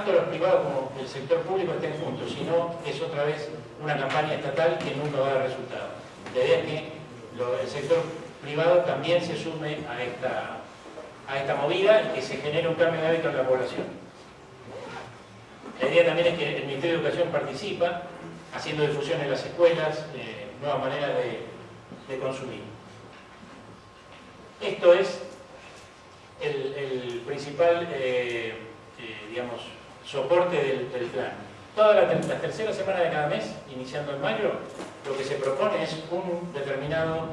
tanto los privados como el sector público estén juntos, sino es otra vez una campaña estatal que nunca va a dar resultado. La idea es que el sector privado también se sume a esta, a esta movida y que se genere un cambio de hábito en la población. La idea también es que el Ministerio de Educación participa haciendo difusión en las escuelas, eh, nuevas maneras de, consumir. Esto es el, principal, eh, eh, digamos, soporte del, plan. Toda la, tercera semana de cada mes, iniciando en mayo, lo que se propone es un determinado,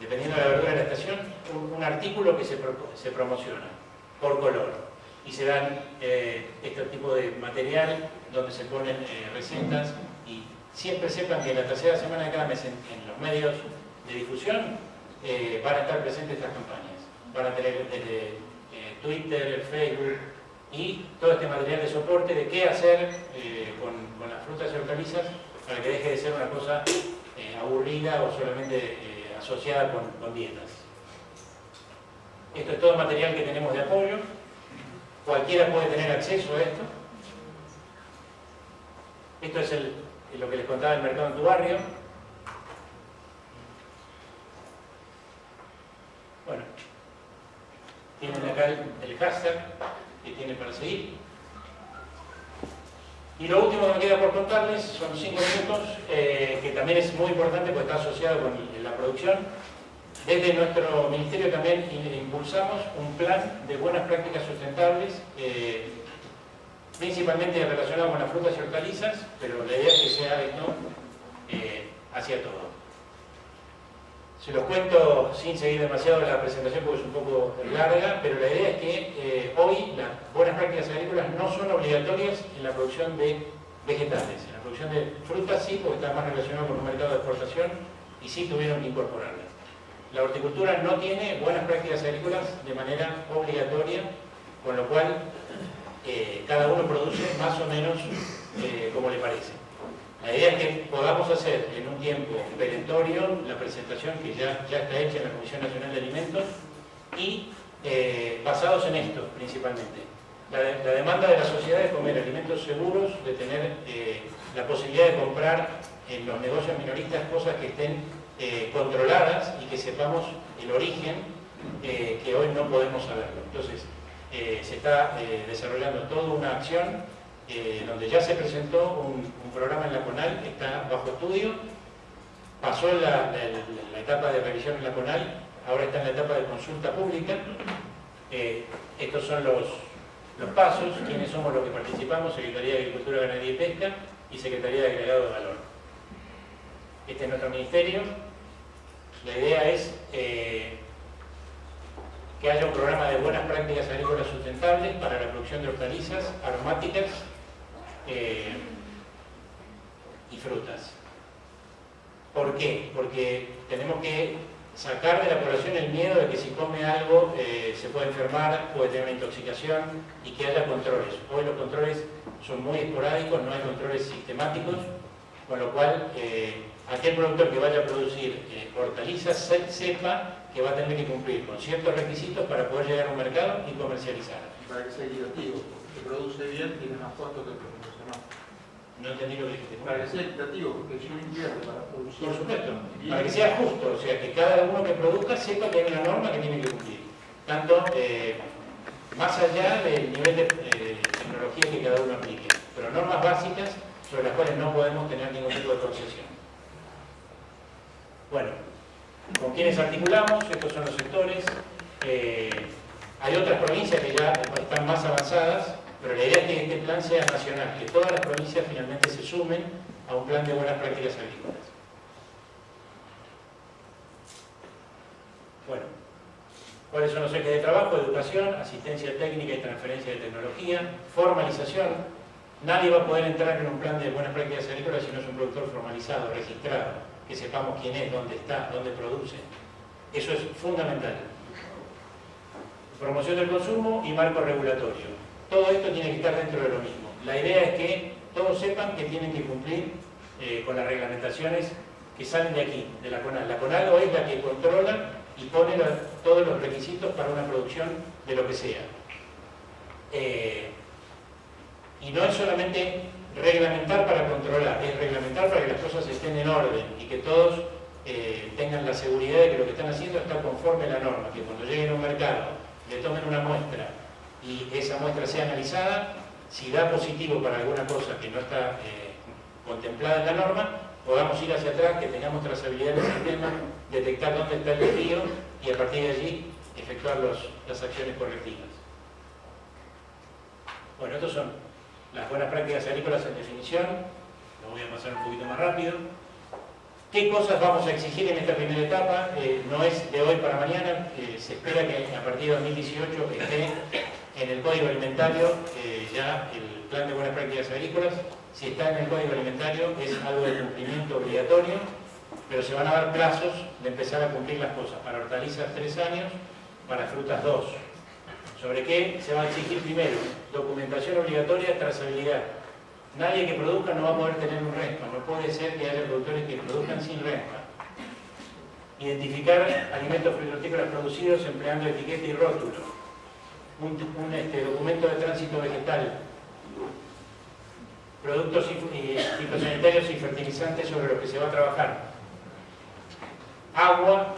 dependiendo de la verdura de la estación, un, artículo que se, se, promociona por color. Y se dan este tipo de material donde se ponen recetas y siempre sepan que en la tercera semana de cada mes en, los medios de difusión eh, van a estar presentes estas campañas. Van a tener desde eh, Twitter, Facebook y todo este material de soporte de qué hacer eh, con, las frutas y hortalizas para que deje de ser una cosa aburrida o solamente asociada con, con dietas. Esto es todo material que tenemos de apoyo. Cualquiera puede tener acceso a esto. Esto es el, lo que les contaba el mercado en tu barrio. Bueno, tienen acá el, hashtag que tienen para seguir. Y lo último que me queda por contarles son cinco minutos, eh, que también es muy importante porque está asociado con la producción. Desde nuestro ministerio también impulsamos un plan de buenas prácticas sustentables eh, principalmente relacionado con las frutas y hortalizas, pero la idea es que sea esto eh, hacia todo. Se los cuento sin seguir demasiado la presentación porque es un poco larga, pero la idea es que eh, hoy las buenas prácticas agrícolas no son obligatorias en la producción de vegetales. En la producción de frutas sí, porque está más relacionado con un mercado de exportación y sí tuvieron que incorporarlas. La horticultura no tiene buenas prácticas agrícolas de manera obligatoria, con lo cual cada uno produce más o menos eh, como le parece. La idea es que podamos hacer en un tiempo perentorio la presentación que ya, está hecha en la Comisión Nacional de Alimentos y eh, basados en esto principalmente. La, demanda de la sociedad es comer alimentos seguros, de tener eh, la posibilidad de comprar en los negocios minoristas cosas que estén controladas y que sepamos el origen que hoy no podemos saberlo. Entonces, eh, se está eh, desarrollando toda una acción eh, donde ya se presentó un, programa en la CONAL, está bajo estudio, pasó la, etapa de revisión en la CONAL, ahora está en la etapa de consulta pública. estos son los, los pasos, quiénes somos los que participamos, Secretaría de Agricultura, Ganadería y Pesca y Secretaría de Agregado de Valor. Este es nuestro ministerio. La idea es que haya un programa de buenas prácticas agrícolas sustentables para la producción de hortalizas, aromáticas eh, y frutas. ¿Por qué? Porque tenemos que sacar de la población el miedo de que si come algo eh, se puede enfermar, puede tener una intoxicación y que haya controles. Hoy los controles son muy esporádicos, no hay controles sistemáticos, con lo cual eh, aquel productor que vaya a producir hortalizas sepa que va a tener que cumplir con ciertos requisitos para poder llegar a un mercado y comercializar. Para que sea equitativo, que produce bien tiene más costo que el profesional. No entendí lo que dijiste. Para que sea equitativo, porque si no invierte para producir... Por supuesto, para que sea justo, o sea, que cada uno que produzca sepa que hay una norma que tiene que cumplir. Tanto eh, más allá del nivel de eh, tecnología que cada uno aplique, pero normas básicas sobre las cuales no podemos tener ningún tipo de concesión. Bueno, con quienes articulamos, estos son los sectores. Eh, hay otras provincias que ya están más avanzadas, pero la idea es que este plan sea nacional, que todas las provincias finalmente se sumen a un plan de buenas prácticas agrícolas. Bueno, ¿cuáles son los ejes de trabajo? Educación, asistencia técnica y transferencia de tecnología, formalización. Nadie va a poder entrar en un plan de buenas prácticas agrícolas si no es un productor formalizado, registrado que sepamos quién es, dónde está, dónde produce. Eso es fundamental. Promoción del consumo y marco regulatorio. Todo esto tiene que estar dentro de lo mismo. La idea es que todos sepan que tienen que cumplir eh, con las reglamentaciones que salen de aquí, de la CONAL. La CONAL hoy es la que controla y pone todos los requisitos para una producción de lo que sea. Eh, Y no es solamente reglamentar para controlar, es reglamentar para que las cosas estén en orden y que todos eh, tengan la seguridad de que lo que están haciendo está conforme a la norma, que cuando lleguen a un mercado le tomen una muestra y esa muestra sea analizada, si da positivo para alguna cosa que no está eh, contemplada en la norma, podamos ir hacia atrás, que tengamos trazabilidad en el sistema, detectar dónde está el desvío y a partir de allí efectuar las acciones correctivas. Bueno, estos son las buenas prácticas agrícolas en definición, lo voy a pasar un poquito más rápido. ¿Qué cosas vamos a exigir en esta primera etapa? Eh, no es de hoy para mañana, eh, se espera que a partir de 2018 esté en el Código Alimentario ya el Plan de Buenas Prácticas Agrícolas. Si está en el Código Alimentario es algo de cumplimiento obligatorio, pero se van a dar plazos de empezar a cumplir las cosas. Para hortalizas tres años, para frutas dos. ¿Sobre qué se va a exigir primero? Documentación obligatoria, trazabilidad. Nadie que produzca no va a poder tener un RESPA. No puede ser que haya productores que produzcan sin RESPA. Identificar alimentos frutícolas producidos empleando etiqueta y rótulo. Un, este, documento de tránsito vegetal. Productos fitosanitarios y fertilizantes sobre los que se va a trabajar. Agua,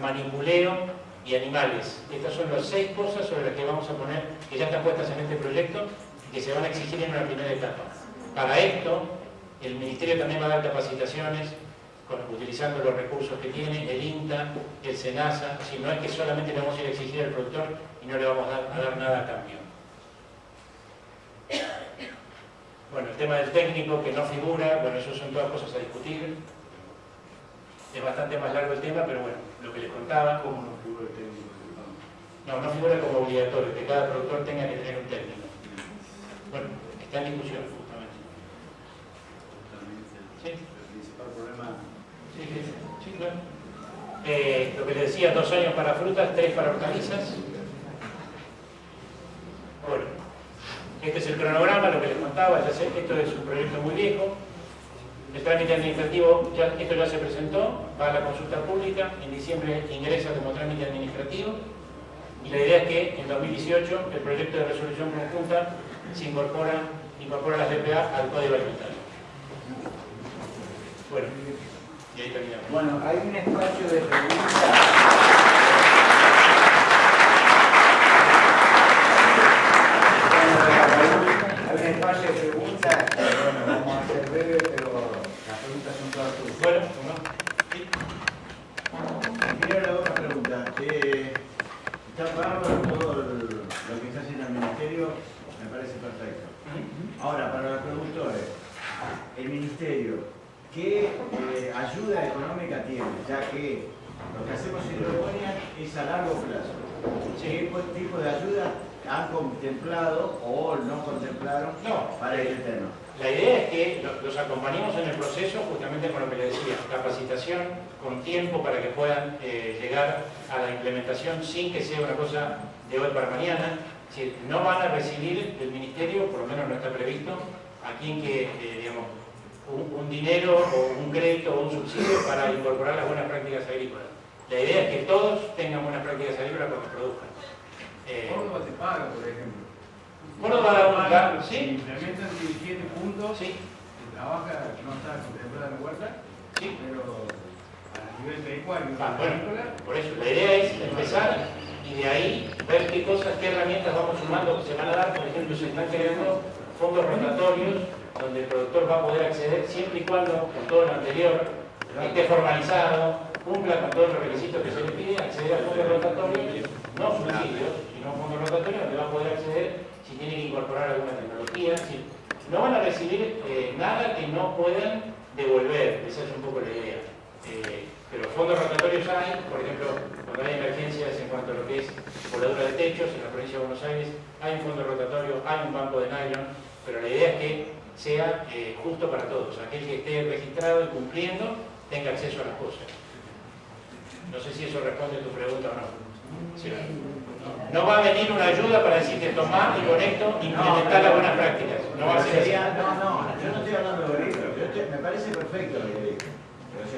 manipuleo, y animales. Estas son las seis cosas sobre las que vamos a poner, que ya están puestas en este proyecto, que se van a exigir en una primera etapa. Para esto, el Ministerio también va a dar capacitaciones, utilizando los recursos que tiene, el INTA, el SENASA, si no es que solamente le vamos a ir a exigir al productor y no le vamos a dar, a dar nada a cambio. Bueno, el tema del técnico que no figura, bueno, eso son todas cosas a discutir. Es bastante más largo el tema, pero bueno, lo que les contaba. ¿Cómo no figura el técnico? No, no figura como obligatorio, que cada productor tenga que tener un técnico. Bueno, está en discusión, justamente. ¿Sí? El principal problema... Sí, sí, sí, claro. Eh, lo que les decía, dos años para frutas, tres para hortalizas. Bueno, este es el cronograma, lo que les contaba, esto es un proyecto muy viejo, el trámite administrativo, esto ya se presentó, va a la consulta pública, en diciembre ingresa como trámite administrativo y la idea es que en 2018 el proyecto de resolución conjunta se incorpora, incorpora las DPA al Código Alimentario. Bueno, y ahí terminamos. Bueno, hay un espacio de preguntas. Hay un espacio de preguntas, bueno, vamos a hacer breve, pero bueno, Primero le hago una pregunta. Eh, está bárbaro todo lo que está haciendo el Ministerio, me parece perfecto. Ahora, para los productores, el Ministerio, ¿qué eh, ayuda económica tiene? Ya que lo que hacemos en Hidroponía es a largo plazo. ¿Qué tipo de ayuda han contemplado o no contemplaron para el tema? La idea es que los acompañemos en el proceso justamente con lo que les decía, capacitación con tiempo para que puedan eh, llegar a la implementación sin que sea una cosa de hoy para mañana. Es no van a recibir del Ministerio, por lo menos no está previsto, a quien que, eh, digamos, un, dinero o un crédito o un subsidio para incorporar las buenas prácticas agrícolas. La idea es que todos tengan buenas prácticas agrícolas cuando produzcan. Eh, ¿Cómo se paga, por ejemplo? Bueno, para un ¿sí? Implementan 17 puntos, sí. se trabaja, no está contemplada en la huerta, sí. pero a nivel pecuario, ah, bueno, por eso, la idea es empezar y de ahí ver qué cosas, qué herramientas vamos sumando que se van a dar, por ejemplo, se están creando fondos rotatorios donde el productor va a poder acceder siempre y cuando, con todo lo anterior, esté formalizado, cumpla con todos los requisitos que se le pide, acceder a fondos rotatorios, no subsidios, sino fondos rotatorios donde va a poder acceder si tienen que incorporar alguna tecnología. No van a recibir eh, nada que no puedan devolver, esa es un poco la idea. Eh, pero fondos rotatorios hay, por ejemplo, cuando hay emergencias en cuanto a lo que es voladura de techos en la provincia de Buenos Aires, hay un fondo rotatorio, hay un banco de nylon, pero la idea es que sea eh, justo para todos. Aquel que esté registrado y cumpliendo tenga acceso a las cosas. No sé si eso responde a tu pregunta o no. No va a venir una ayuda para decirte tomar y con esto implementar las buenas prácticas. No va a ser así. No, no, yo no estoy hablando de esto. me parece perfecto lo que digo.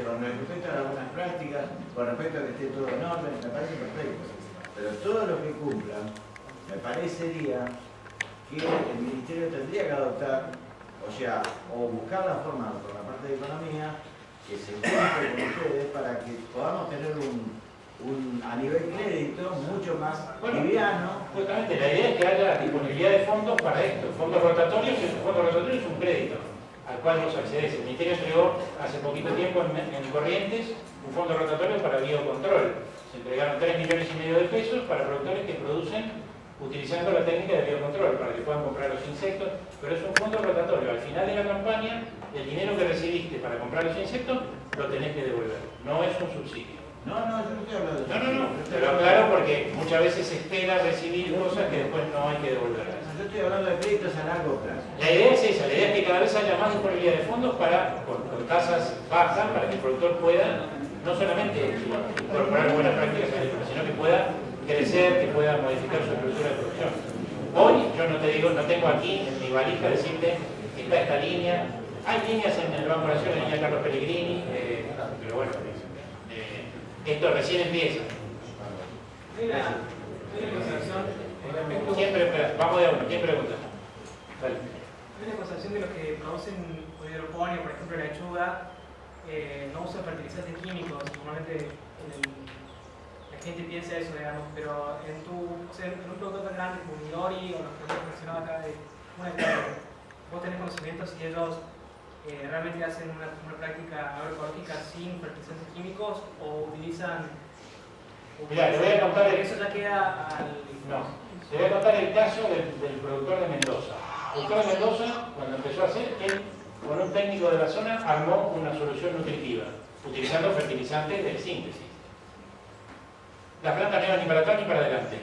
con respecto a las buenas prácticas, con respecto a que esté todo en orden, me parece perfecto. Pero todo lo que cumplan, me parecería que el ministerio tendría que adoptar, o sea, o buscar la forma por la parte de economía que se encuentre con ustedes para que podamos tener un, un a nivel crédito mucho más Bueno, liviano. Justamente la idea es que haya disponibilidad de fondos para esto. Fondos rotatorios, que un fondo rotatorio es un crédito al cual vos accedes. El Ministerio entregó hace poquito tiempo en, en Corrientes un fondo rotatorio para biocontrol. Se entregaron 3 millones y medio de pesos para productores que producen utilizando la técnica de biocontrol para que puedan comprar los insectos, pero es un fondo rotatorio. Al final de la campaña, el dinero que recibiste para comprar los insectos lo tenés que devolver. No es un subsidio. No, no, yo no estoy hablando de No, no, no, Yo estoy pero hablando- claro porque muchas veces se espera recibir cosas que después no hay que devolverlas. Yo estoy hablando de créditos a largo plazo. La idea es esa, la idea es que cada vez haya más disponibilidad de fondos para, con, con tasas bajas para que el productor pueda no solamente incorporar buenas prácticas agrícolas, sino que pueda crecer, que pueda modificar su estructura de producción. Hoy yo no te digo, no tengo aquí en mi valija decirte que está esta línea, hay líneas en el Banco Nacional, la línea Carlos Pellegrini, eh, pero bueno, eh, esto recién empieza. Hay una, hay una concepción, eh, un poco- ¿Quién pre- vamos de a uno, ¿quién pregunta? Dale. hay una concepción de los que producen hidroponía, por ejemplo lechuga, eh, no usan fertilizantes químicos. Normalmente el- la gente piensa eso, digamos, pero en tu, o sea, en un producto tan grande como Midori o los que hemos mencionado acá de una hectárea, vos tenés conocimiento si ellos eh, realmente hacen una, una práctica agroecológica sin fertilizantes químicos o utilizan... o Mirá, le voy a contar el- Eso ya queda al... No, te voy a contar el caso del, del productor de Mendoza. El productor de Mendoza, cuando empezó a hacer, él con un técnico de la zona armó una solución nutritiva, utilizando fertilizantes de síntesis. La planta no iba ni para atrás ni para adelante.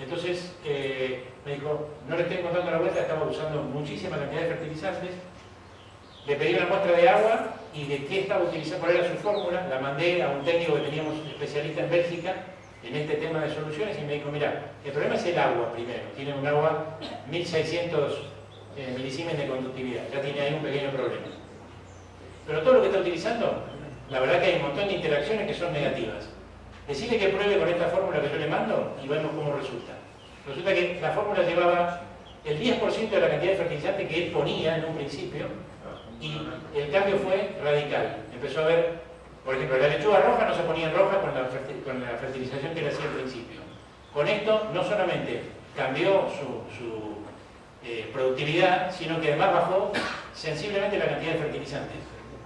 Entonces eh, me dijo, no le estoy contando la vuelta, estaba usando muchísima cantidad de fertilizantes. Le pedí una muestra de agua y de qué estaba utilizando, cuál era su fórmula. La mandé a un técnico que teníamos especialista en Bélgica en este tema de soluciones y me dijo, mira, el problema es el agua primero. Tiene un agua 1600 eh, milisiemens de conductividad. Ya tiene ahí un pequeño problema. Pero todo lo que está utilizando, la verdad que hay un montón de interacciones que son negativas. Decirle que pruebe con esta fórmula que yo le mando y vemos cómo resulta. Resulta que la fórmula llevaba el 10% de la cantidad de fertilizante que él ponía en un principio y el cambio fue radical. Empezó a ver, por ejemplo, la lechuga roja no se ponía en roja con la, con la fertilización que él hacía al principio. Con esto no solamente cambió su, su, eh, productividad, sino que además bajó sensiblemente la cantidad de fertilizantes.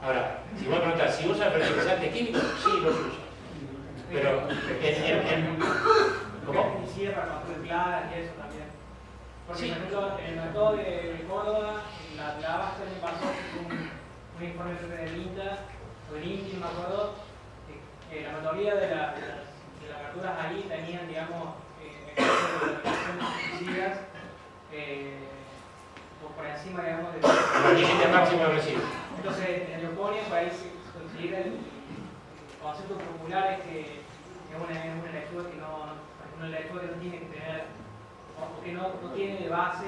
Ahora, si vos preguntás, ¿si usan fertilizantes químicos? Sí, los usan. Pero, en, en- en- ¿cómo? Y eso también. Porque, por ejemplo, en el mercado de Córdoba, la, la Abasto me pasó un, un informe del INTA, o del INTI, no me acuerdo, que, que la mayoría de, la- de las, de las ahí tenían, digamos, eh, eh, por, por encima, digamos, de... Los límites máximos de residuos. Entonces, en Leoponia, para ahí el, el concepto popular es que es una, es una lechuga que no, no- una que no tiene que tener,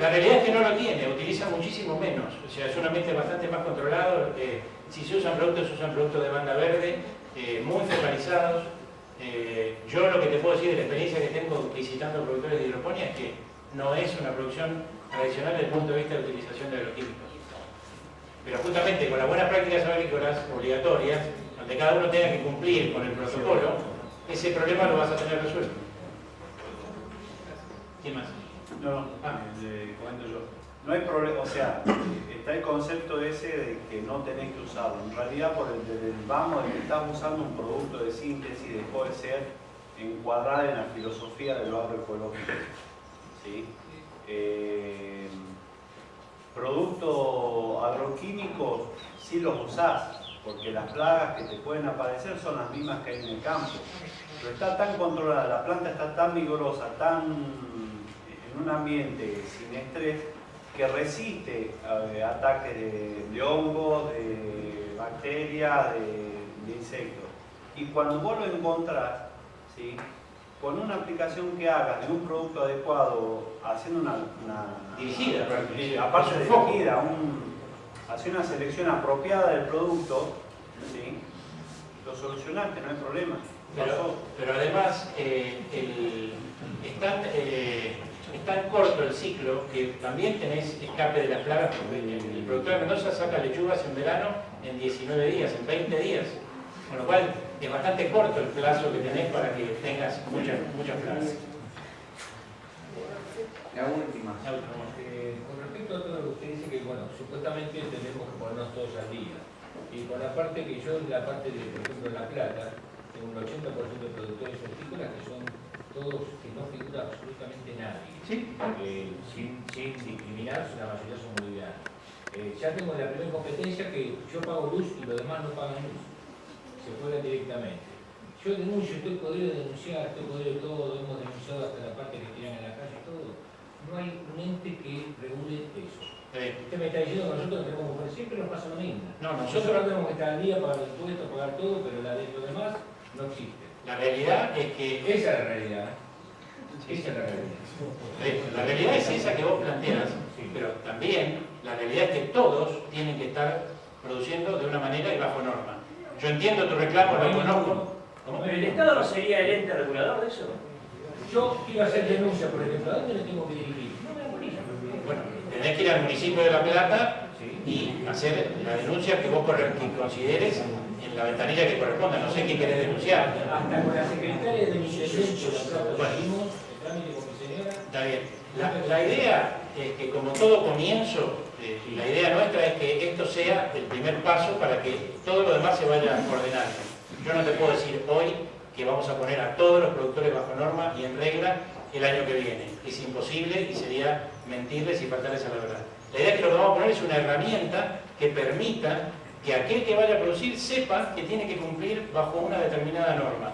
La realidad es que no lo tiene, utiliza muchísimo menos. O sea, es un ambiente bastante más controlado. eh, si se usan productos, se usan productos de banda verde, eh, muy focalizados. Eh, yo lo que te puedo decir de la experiencia que tengo visitando productores de hidroponía es que no es una producción tradicional desde el punto de vista de utilización de agroquímicos. Pero justamente con las buenas prácticas agrícolas obligatorias, donde cada uno tenga que cumplir con el protocolo, ese problema lo vas a tener resuelto. ¿Quién más? No, le comento yo. No hay problema, o sea, está el concepto ese de que no tenés que usarlo. En realidad, por el, del vamos de que estás usando un producto de síntesis, dejó de ser encuadrada en la filosofía del agroecológico. ¿sí? Eh, productos agroquímicos sí los usás, porque las plagas que te pueden aparecer son las mismas que hay en el campo. Pero está tan controlada, la planta está tan vigorosa, tan en un ambiente sin estrés, que resiste eh, ataques de, de hongos, de bacterias, de, de insectos. Y cuando vos lo encontrás, ¿sí? con una aplicación que hagas de un producto adecuado, haciendo una, una- Dirigida, aparte de dirigida, un, hacer una selección apropiada del producto, ¿sí? lo solucionaste, no hay problema. Pero, pero además, eh, el- están, eh, tan corto el ciclo que también tenés escape de las plagas, porque el, el productor de Mendoza saca lechugas en verano en 19 días, en 20 días, con lo cual es bastante corto el plazo que tenés para que tengas muchas, muchas plagas. La última. La última. Eh, con respecto a todo lo que usted dice que, bueno, supuestamente tenemos que ponernos todos al día. Y con la parte que yo, en la parte de, por ejemplo, La Plata, tengo un 80% de productores hortícolas que son todos que no figura absolutamente nadie. ¿Sí? Eh, sin, sin discriminar, la mayoría son bolivianos. Eh, ya tengo la primera competencia que yo pago luz y los demás no pagan luz. Se fueron directamente. Yo denuncio, estoy podrido de denunciar, estoy podrido de todo, hemos denunciado hasta la parte que tiran en la calle y todo. No hay un ente que regule eso. Eh, Usted me está diciendo que nosotros tenemos que poner, siempre nos pasa lo mismo. No, Nosotros nosotros, tenemos que estar al día, pagar impuestos, pagar todo, pero la de los demás no existe. La realidad es que Esa es la realidad. Esa es la realidad. La realidad es esa que vos planteas, pero también la realidad es que todos tienen que estar produciendo de una manera y bajo norma. Yo entiendo tu reclamo, lo conozco. ¿Cómo? Pero el Estado no sería el ente regulador de eso. Yo iba a hacer denuncia, por ejemplo, ¿a dónde le tengo que dirigir? No me da bolilla. Bueno, tenés que ir al municipio de La Plata y hacer la denuncia que vos consideres en la ventanilla que corresponda. No sé qué querés denunciar. Hasta con la secretaria de mi Bueno. Está bien. La, la idea es que como todo comienzo, eh, la idea nuestra es que esto sea el primer paso para que todo lo demás se vaya ordenando. Yo no te puedo decir hoy que vamos a poner a todos los productores bajo norma y en regla el año que viene. Es imposible y sería mentirles y faltarles a la verdad. La idea es que lo que vamos a poner es una herramienta que permita que aquel que vaya a producir sepa que tiene que cumplir bajo una determinada norma.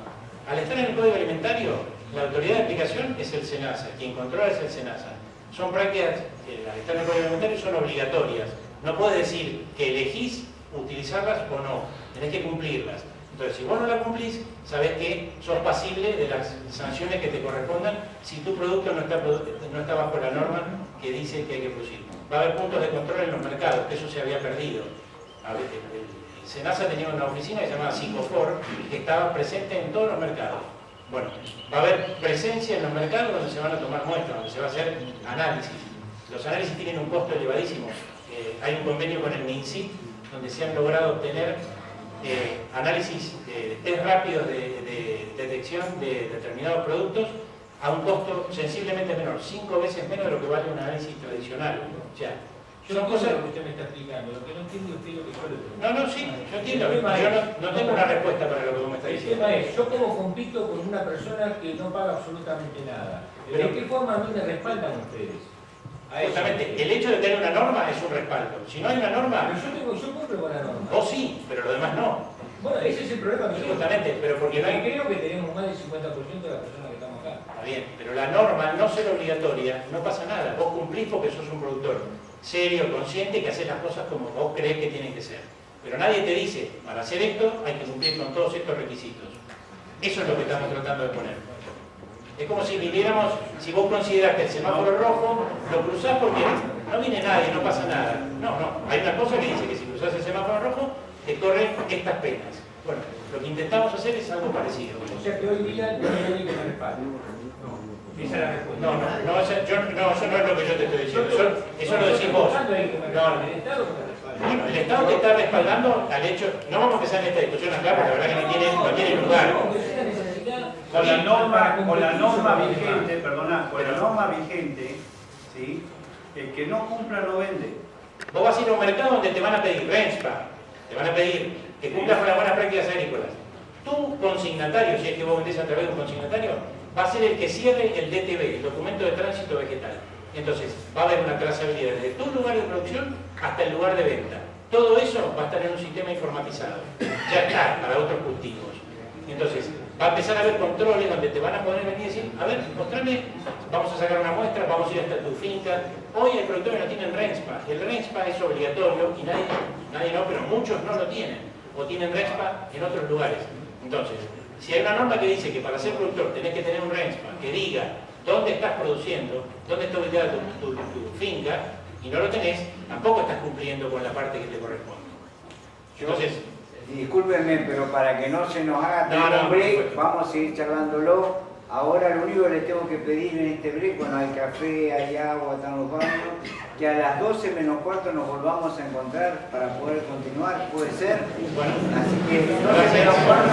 Al estar en el Código Alimentario, la autoridad de aplicación es el SENASA, quien controla es el SENASA. Son prácticas que al estar en el Código Alimentario son obligatorias. No puedes decir que elegís utilizarlas o no, tenés que cumplirlas. Entonces, si vos no la cumplís, sabés que sos pasible de las sanciones que te correspondan si tu producto no está, no está bajo la norma que dice que hay que producir. Va a haber puntos de control en los mercados, que eso se había perdido. El- el- Senasa tenía una oficina que se llamaba Psicofor, que estaba presente en todos los mercados. Bueno, va a haber presencia en los mercados donde se van a tomar muestras, donde se va a hacer análisis. Los análisis tienen un costo elevadísimo. Eh, hay un convenio con el MINSIT donde se han logrado obtener eh, análisis, eh, test rápidos de, de detección de determinados productos a un costo sensiblemente menor, cinco veces menos de lo que vale un análisis tradicional. O son cosas... lo que usted me está explicando, lo que no entiendo usted lo que yo le pregunto. No, no, sí, yo entiendo. El Yo no, no tengo una respuesta para lo que vos me estás El diciendo. tema es, yo como compito con una persona que no paga absolutamente nada. Pero- ¿De qué forma a mí me respaldan ustedes? Justamente, el hecho de tener una norma es un respaldo. Si no hay una Pero norma, yo, tengo, yo cumplo con la norma. vos sí, pero los demás no. Bueno, ese es el problema que yo Justamente, pero porque no hay... creo que tenemos más del 50% de las personas que estamos acá. Está bien, pero la norma, no ser obligatoria, no pasa nada. Vos cumplís porque sos un productor serio, consciente, que hace las cosas como vos crees que tienen que ser. Pero nadie te dice, para hacer esto hay que cumplir con todos estos requisitos. Eso es lo que estamos tratando de poner. Es como si viviéramos, si vos consideras que el semáforo rojo, lo cruzás porque no viene nadie, no pasa nada. No, no, hay una cosa que dice que si cruzás el semáforo rojo, te corren estas penas. Bueno, lo que intentamos hacer es algo parecido. O sea que hoy día no hay que me respalde. Esa es la respuesta. No, no, no, eso, yo- no, eso no es lo que yo te estoy diciendo, eso, eso lo decís vos. ¿Cuándo hay que me No? ¿El Estado te está respaldando al hecho, no vamos a empezar en esta discusión acá porque la verdad que no tiene, no tiene lugar. Con la norma, con la norma vigente, perdona, con la norma vigente, ¿sí? el que no cumpla no vende. Vos vas a ir a un mercado donde te van a pedir RENSPA, te van a pedir que cumplas con las buenas prácticas agrícolas. Tu consignatario, si es que vos vendés a través de un consignatario, va a ser el que cierre el DTV, el documento de tránsito vegetal. Entonces, va a haber una trazabilidad desde tu lugar de producción hasta el lugar de venta. Todo eso va a estar en un sistema informatizado. Ya está para otros cultivos. Entonces, va a empezar a haber controles donde te van a poder venir y decir, a ver, mostrame, vamos a sacar una muestra, vamos a ir hasta tu finca. Hoy hay productores que no tienen RENSPA. El RENSPA es obligatorio y nadie, nadie no, pero muchos no lo tienen. O tienen RENSPA en otros lugares. Entonces, si hay una norma que dice que para ser productor tenés que tener un RENSPA que diga dónde estás produciendo, dónde está ubicada tu, tu- tu finca, y no lo tenés, tampoco estás cumpliendo con la parte que te corresponde. Entonces, Discúlpenme, pero para que no se nos haga No, no, tan break, vamos a seguir charlándolo. Ahora lo único que les tengo que pedir en este break, bueno, hay café, hay agua, están los baños, que a las 12 menos cuarto nos volvamos a encontrar para poder continuar, puede ser. Así que 12 menos cuarto.